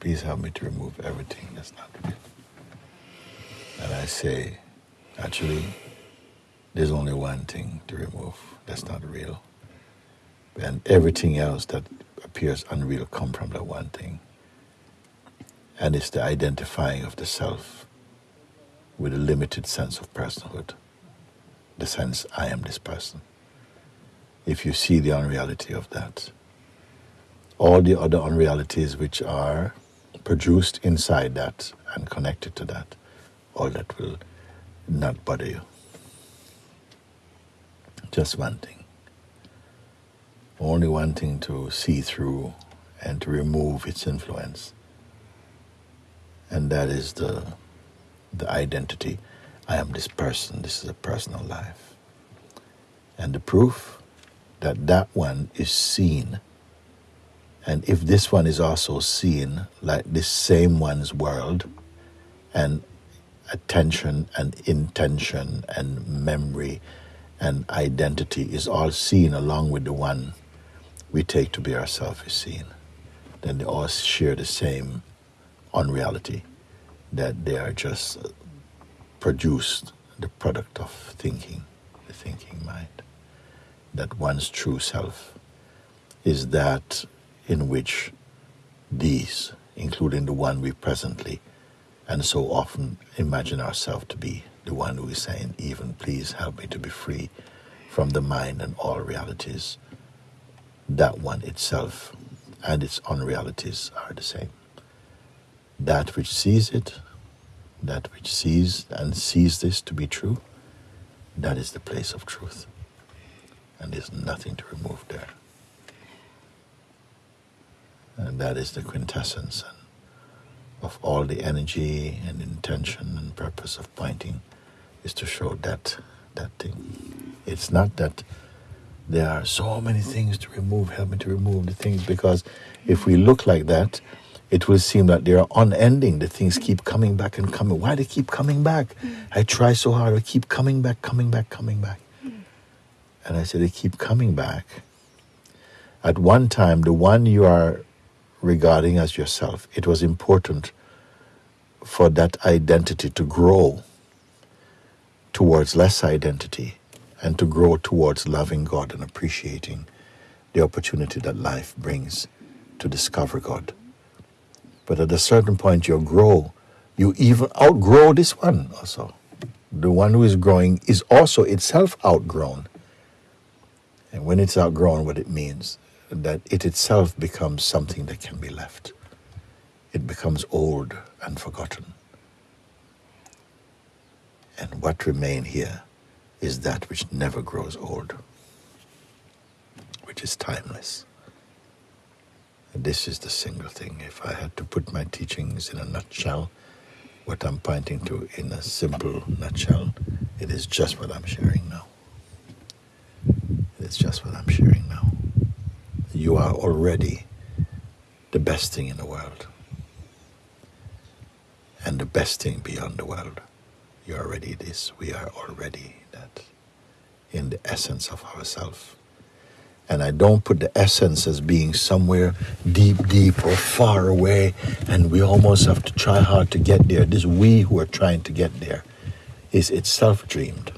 please help me to remove everything that's not real. And I say, actually, there's only one thing to remove that's not real. And everything else that appears unreal come from that one thing. And it's the identifying of the self with a limited sense of personhood. The sense, I am this person. If you see the unreality of that, all the other unrealities which are produced inside that and connected to that, all that will not bother you. Just one thing. Only one thing to see through and to remove its influence. And that is the, the identity. I am this person, this is a personal life. And the proof that that one is seen and if this one is also seen like this same one's world, and attention and intention and memory and identity is all seen along with the one we take to be ourselves is seen, then they all share the same unreality that they are just produced the product of thinking, the thinking mind. That one's true self is that in which these, including the one we presently and so often imagine ourselves to be, the one who is saying, even please help me to be free from the mind and all realities, that one itself and its unrealities are the same. That which sees it, that which sees and sees this to be true, that is the place of truth. And there's nothing to remove there. And that is the quintessence of all the energy and intention and purpose of pointing is to show that that thing. It's not that there are so many things to remove, help me to remove the things, because if we look like that, it will seem that they are unending. The things keep coming back and coming. Why do they keep coming back? I try so hard, I keep coming back, coming back, coming back. And I said, they keep coming back. At one time, the one you are regarding as yourself. It was important for that identity to grow towards less identity and to grow towards loving God and appreciating the opportunity that life brings to discover God. But at a certain point, you grow, you even outgrow this one also. The one who is growing is also itself outgrown. And when it's outgrown, what it means that it itself becomes something that can be left. It becomes old and forgotten. And what remains here is that which never grows old, which is timeless. And this is the single thing. If I had to put my teachings in a nutshell, what I'm pointing to in a simple nutshell, it is just what I'm sharing now. It's just what I'm sharing now you are already the best thing in the world. And the best thing beyond the world. You're already this. We are already that in the essence of ourself. And I don't put the essence as being somewhere deep, deep or far away, and we almost have to try hard to get there. This we who are trying to get there is itself dreamed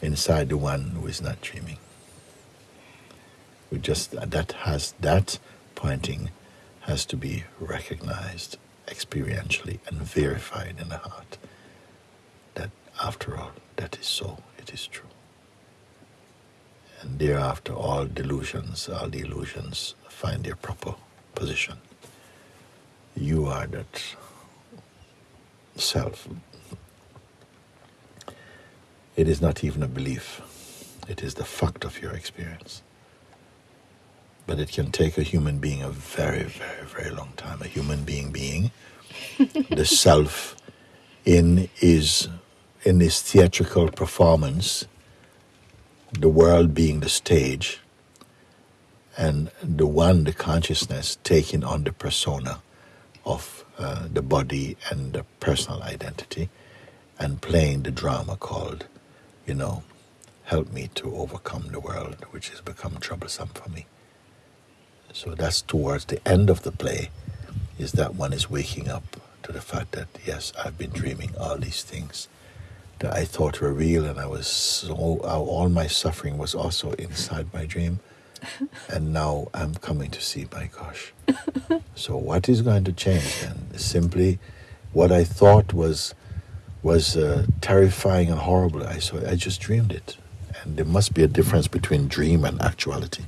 inside the one who is not dreaming. We just that has that pointing has to be recognized experientially and verified in the heart that after all that is so it is true. And thereafter all delusions all the illusions find their proper position. You are that self. It is not even a belief. It is the fact of your experience but it can take a human being a very, very, very long time. A human being being the self in is in this theatrical performance, the world being the stage, and the one, the consciousness, taking on the persona of uh, the body and the personal identity, and playing the drama called, you know, help me to overcome the world which has become troublesome for me. So that's towards the end of the play is that one is waking up to the fact that, yes, I've been dreaming all these things that I thought were real, and I was so, all my suffering was also inside my dream. and now I'm coming to see, my gosh. so, what is going to change then? Simply what I thought was was uh, terrifying and horrible. I saw I just dreamed it, and there must be a difference between dream and actuality.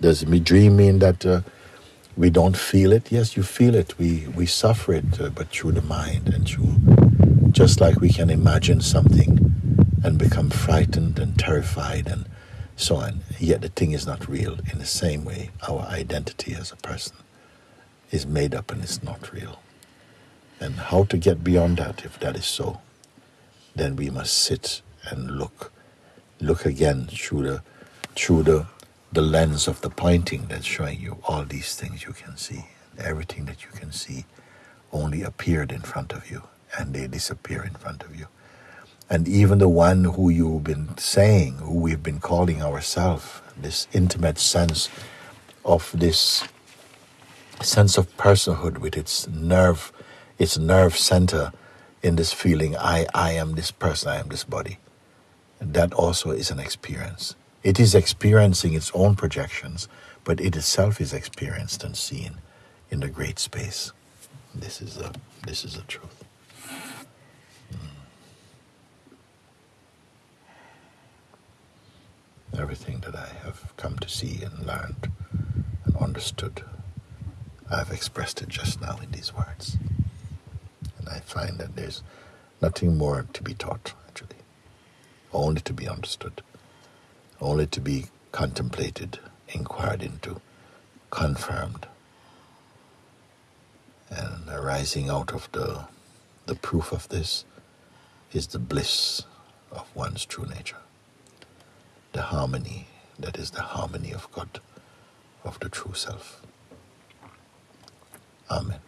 Does me dream mean that uh, we don't feel it? Yes, you feel it. We we suffer it, uh, but through the mind and through, just like we can imagine something and become frightened and terrified and so on. Yet the thing is not real. In the same way, our identity as a person is made up and it's not real and how to get beyond that if that is so then we must sit and look look again through the through the the lens of the pointing that's showing you all these things you can see everything that you can see only appeared in front of you and they disappear in front of you and even the one who you've been saying who we've been calling ourselves this intimate sense of this sense of personhood with its nerve its nerve center in this feeling I, I am this person, I am this body. And that also is an experience. It is experiencing its own projections, but it itself is experienced and seen in the great space. This is a this is a truth. Hmm. Everything that I have come to see and learned and understood, I've expressed it just now in these words. And I find that there's nothing more to be taught, actually, only to be understood, only to be contemplated, inquired into, confirmed. And arising out of the, the proof of this is the bliss of one's true nature, the harmony that is the harmony of God, of the true self. Amen.